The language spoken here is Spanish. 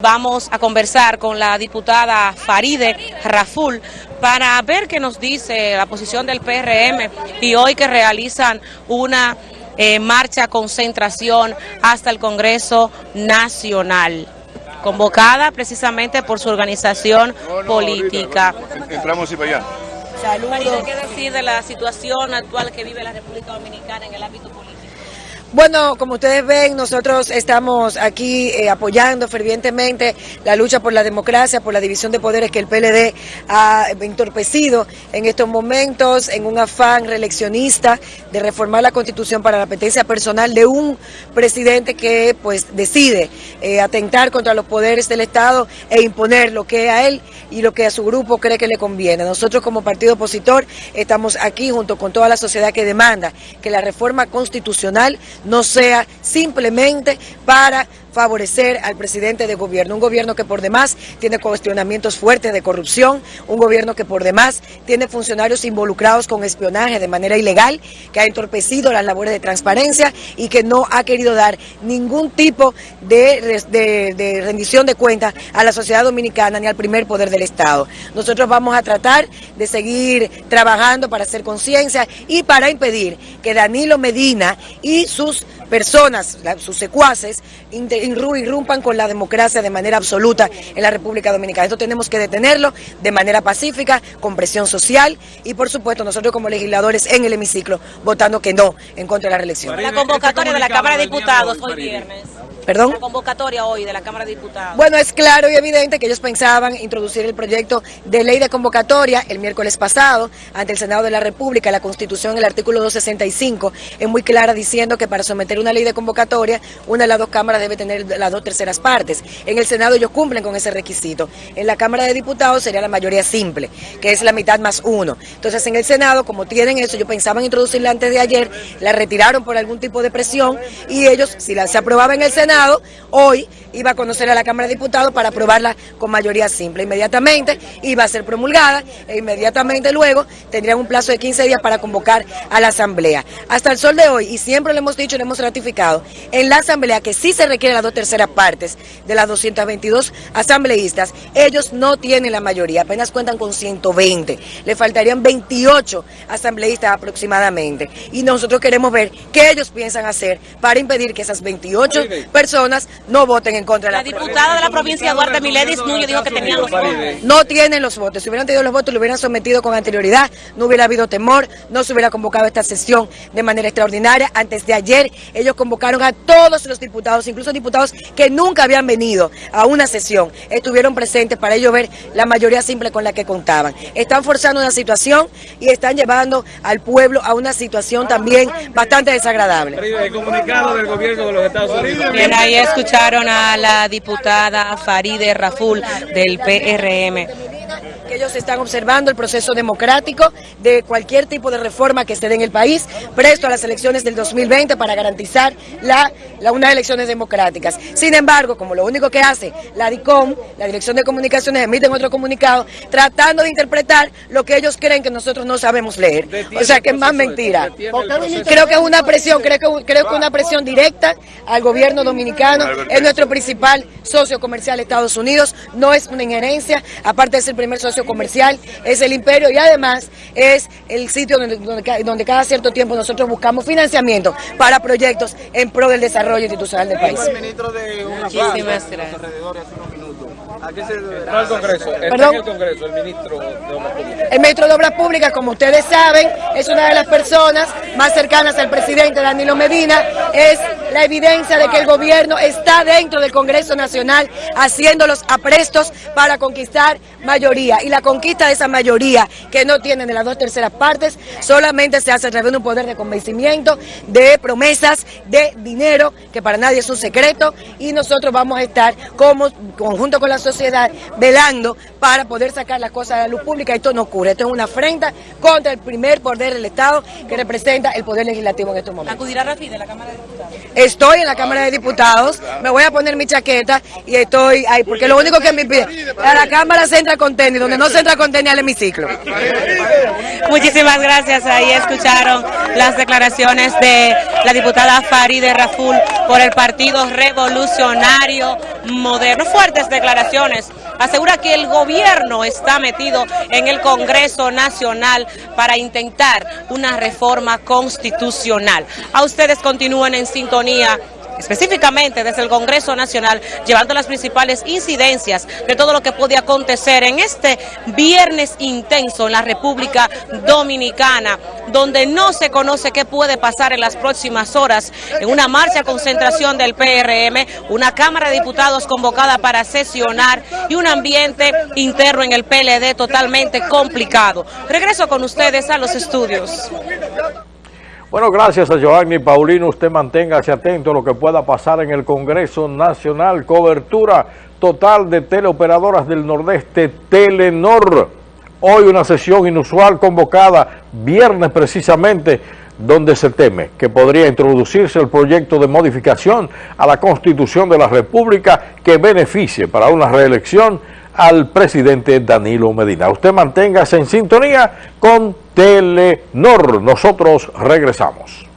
Vamos a conversar con la diputada Faride Raful para ver qué nos dice la posición del PRM y hoy que realizan una eh, marcha concentración hasta el Congreso Nacional, convocada precisamente por su organización política. Entramos y para allá. Saludos. ¿Qué decir de la situación actual que vive la República Dominicana en el ámbito político? Bueno, como ustedes ven, nosotros estamos aquí eh, apoyando fervientemente la lucha por la democracia, por la división de poderes que el PLD ha entorpecido en estos momentos en un afán reeleccionista de reformar la Constitución para la apetencia personal de un presidente que pues decide eh, atentar contra los poderes del Estado e imponer lo que a él y lo que a su grupo cree que le conviene. Nosotros como partido opositor estamos aquí junto con toda la sociedad que demanda que la reforma constitucional no sea simplemente para favorecer al presidente de gobierno, un gobierno que por demás tiene cuestionamientos fuertes de corrupción, un gobierno que por demás tiene funcionarios involucrados con espionaje de manera ilegal, que ha entorpecido las labores de transparencia y que no ha querido dar ningún tipo de, de rendición de cuentas a la sociedad dominicana ni al primer poder del Estado. Nosotros vamos a tratar de seguir trabajando para hacer conciencia y para impedir que Danilo Medina y sus personas, sus secuaces, irrumpan con la democracia de manera absoluta en la República Dominicana. Esto tenemos que detenerlo de manera pacífica, con presión social y por supuesto nosotros como legisladores en el hemiciclo votando que no en contra de la reelección. La convocatoria de la Cámara de Diputados hoy viernes. ¿Perdón? La convocatoria hoy de la Cámara de Diputados. Bueno, es claro y evidente que ellos pensaban introducir el proyecto de ley de convocatoria el miércoles pasado ante el Senado de la República. La Constitución, el artículo 265, es muy clara diciendo que para someter una ley de convocatoria, una de las dos cámaras debe tener las dos terceras partes. En el Senado ellos cumplen con ese requisito. En la Cámara de Diputados sería la mayoría simple, que es la mitad más uno. Entonces en el Senado, como tienen eso, ellos pensaban introducirla antes de ayer, la retiraron por algún tipo de presión y ellos, si la, se aprobaba en el Senado, hoy iba a conocer a la Cámara de Diputados para aprobarla con mayoría simple. Inmediatamente iba a ser promulgada e inmediatamente luego tendrían un plazo de 15 días para convocar a la Asamblea. Hasta el sol de hoy, y siempre lo hemos dicho y lo hemos ratificado, en la Asamblea que sí se requieren las dos terceras partes de las 222 asambleístas, ellos no tienen la mayoría, apenas cuentan con 120. Le faltarían 28 asambleístas aproximadamente. Y nosotros queremos ver qué ellos piensan hacer para impedir que esas 28 personas no voten en contra de la La diputada de la provincia, Duarte Miledis Núñez, dijo que tenían los votos. No tienen los votos. Si hubieran tenido los votos, lo hubieran sometido con anterioridad, no hubiera habido temor, no se hubiera convocado esta sesión de manera extraordinaria. Antes de ayer, ellos convocaron a todos los diputados, incluso diputados que nunca habían venido a una sesión, estuvieron presentes para ellos ver la mayoría simple con la que contaban. Están forzando una situación y están llevando al pueblo a una situación también bastante desagradable. El comunicado del gobierno de los Estados Unidos. Bien, ahí escucharon a la diputada Faride Raful del PRM ellos están observando el proceso democrático de cualquier tipo de reforma que esté en el país, presto a las elecciones del 2020 para garantizar la, la, unas elecciones democráticas. Sin embargo, como lo único que hace la DICOM, la Dirección de Comunicaciones, emiten otro comunicado tratando de interpretar lo que ellos creen que nosotros no sabemos leer. O sea, que es más mentira. Creo que es una presión, creo que, creo que una presión directa al gobierno dominicano, es nuestro principal socio comercial Estados Unidos, no es una injerencia, aparte de ser el primer socio comercial, es el imperio y además es el sitio donde, donde, donde, cada cierto tiempo nosotros buscamos financiamiento para proyectos en pro del desarrollo institucional del país. Muchísimas gracias. ¿A qué se deberá el Congreso? ¿Perdón? el Congreso, el ministro de Obras Públicas. El ministro de Obras Públicas, como ustedes saben, es una de las personas más cercanas al presidente Danilo Medina, es la evidencia de que el gobierno está dentro del Congreso Nacional haciendo los aprestos para conquistar mayoría. Y la conquista de esa mayoría que no tienen de las dos terceras partes solamente se hace a través de un poder de convencimiento, de promesas, de dinero, que para nadie es un secreto. Y nosotros vamos a estar como conjunto con la sociedad velando para poder sacar las cosas a la luz pública. Esto no ocurre. Esto es una afrenta contra el primer poder del Estado que representa el poder legislativo en estos momentos. ¿Acudirá Rafi de la Cámara de? Estoy en la Cámara de Diputados, me voy a poner mi chaqueta y estoy ahí, porque lo único que me pide, a la Cámara se entra con tenis, donde no se entra con tenis al hemiciclo. Muchísimas gracias, ahí escucharon las declaraciones de la diputada Faride Raful por el Partido Revolucionario moderno. Fuertes declaraciones. Asegura que el gobierno está metido en el Congreso Nacional para intentar una reforma constitucional. A ustedes continúen en sintonía específicamente desde el Congreso Nacional, llevando las principales incidencias de todo lo que puede acontecer en este viernes intenso en la República Dominicana, donde no se conoce qué puede pasar en las próximas horas, en una marcha concentración del PRM, una Cámara de Diputados convocada para sesionar y un ambiente interno en el PLD totalmente complicado. Regreso con ustedes a los estudios. Bueno, gracias a Giovanni Paulino. Usted manténgase atento a lo que pueda pasar en el Congreso Nacional. Cobertura total de teleoperadoras del Nordeste, Telenor. Hoy una sesión inusual convocada, viernes precisamente, donde se teme que podría introducirse el proyecto de modificación a la Constitución de la República que beneficie para una reelección al presidente Danilo Medina. Usted manténgase en sintonía con Telenor. Nosotros regresamos.